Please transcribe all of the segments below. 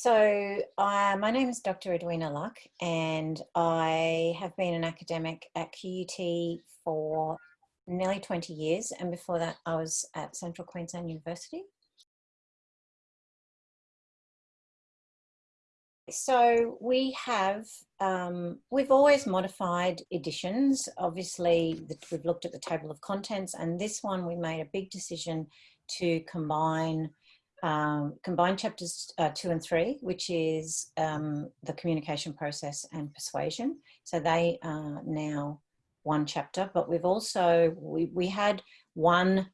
So uh, my name is Dr. Edwina Luck and I have been an academic at QUT for nearly 20 years and before that I was at Central Queensland University. So we have, um, we've always modified editions. Obviously we've looked at the table of contents and this one we made a big decision to combine um, combined chapters uh, two and three, which is um, the communication process and persuasion. So they are now one chapter, but we've also, we, we had one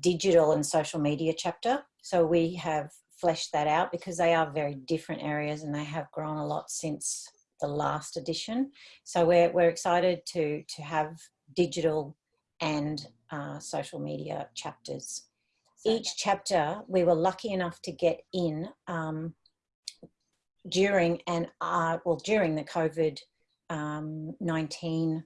digital and social media chapter. So we have fleshed that out because they are very different areas and they have grown a lot since the last edition. So we're, we're excited to, to have digital and uh, social media chapters each chapter we were lucky enough to get in um, during and uh, well during the COVID um, 19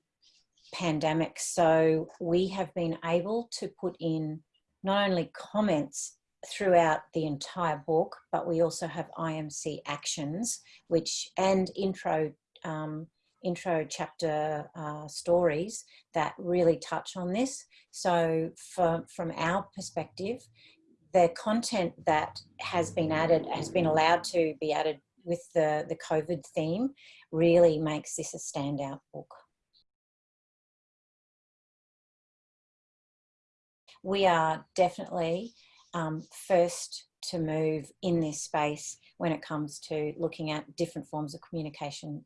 pandemic. So we have been able to put in not only comments throughout the entire book, but we also have IMC actions, which and intro um, intro chapter uh, stories that really touch on this. So for, from our perspective, the content that has been added, has been allowed to be added with the, the COVID theme really makes this a standout book. We are definitely um, first to move in this space when it comes to looking at different forms of communication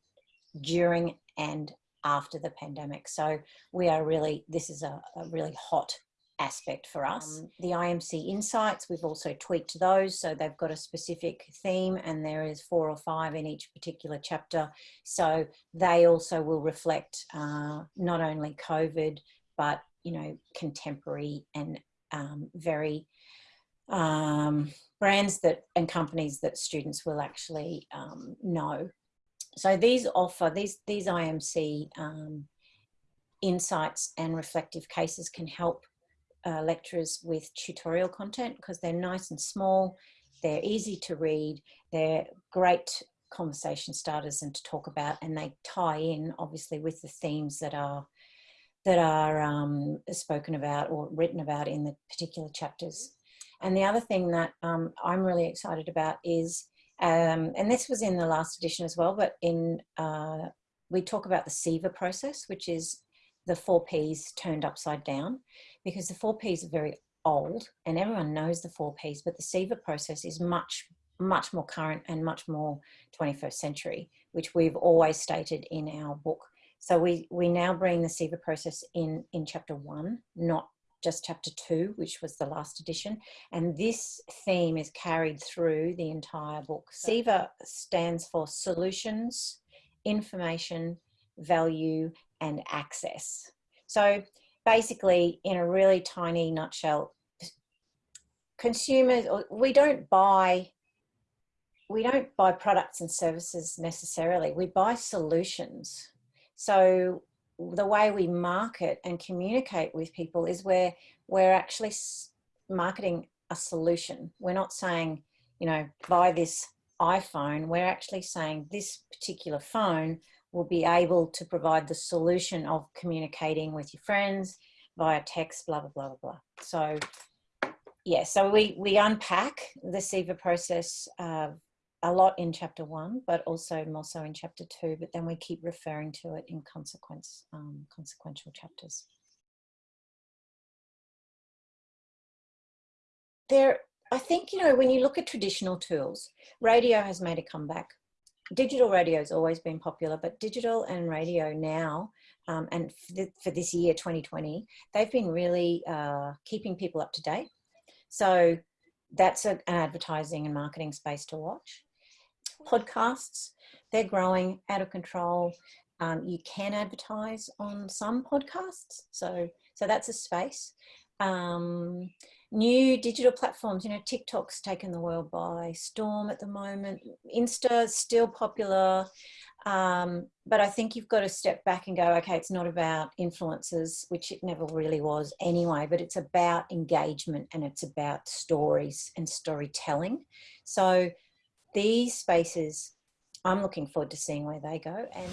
during and after the pandemic. So we are really, this is a, a really hot aspect for us. Um, the IMC insights, we've also tweaked those. So they've got a specific theme and there is four or five in each particular chapter. So they also will reflect uh, not only COVID, but, you know, contemporary and um, very um, brands that and companies that students will actually um, know so these offer, these, these IMC um, insights and reflective cases can help uh, lecturers with tutorial content because they're nice and small, they're easy to read, they're great conversation starters and to talk about and they tie in obviously with the themes that are that are um, spoken about or written about in the particular chapters. And the other thing that um, I'm really excited about is um, and this was in the last edition as well, but in uh, we talk about the SIVA process, which is the four Ps turned upside down, because the four Ps are very old and everyone knows the four Ps, but the SIVA process is much, much more current and much more 21st century, which we've always stated in our book. So we, we now bring the SIVA process in, in chapter one, not just chapter two, which was the last edition. And this theme is carried through the entire book. SIVA stands for Solutions, Information, Value, and Access. So basically, in a really tiny nutshell, consumers, we don't buy we don't buy products and services necessarily, we buy solutions. So the way we market and communicate with people is where we're actually marketing a solution. We're not saying, you know, buy this iPhone. We're actually saying this particular phone will be able to provide the solution of communicating with your friends via text, blah, blah, blah, blah, blah. So yeah, so we, we unpack the SIVA process uh, a lot in chapter one, but also more so in chapter two, but then we keep referring to it in consequence, um, consequential chapters. There, I think, you know, when you look at traditional tools, radio has made a comeback. Digital radio has always been popular, but digital and radio now, um, and for, this year, 2020, they've been really uh, keeping people up to date. So that's an advertising and marketing space to watch podcasts. They're growing out of control. Um, you can advertise on some podcasts. So, so that's a space. Um, new digital platforms, you know, TikTok's taken the world by storm at the moment. Insta's still popular. Um, but I think you've got to step back and go, okay, it's not about influencers, which it never really was anyway, but it's about engagement and it's about stories and storytelling. So these spaces, I'm looking forward to seeing where they go. And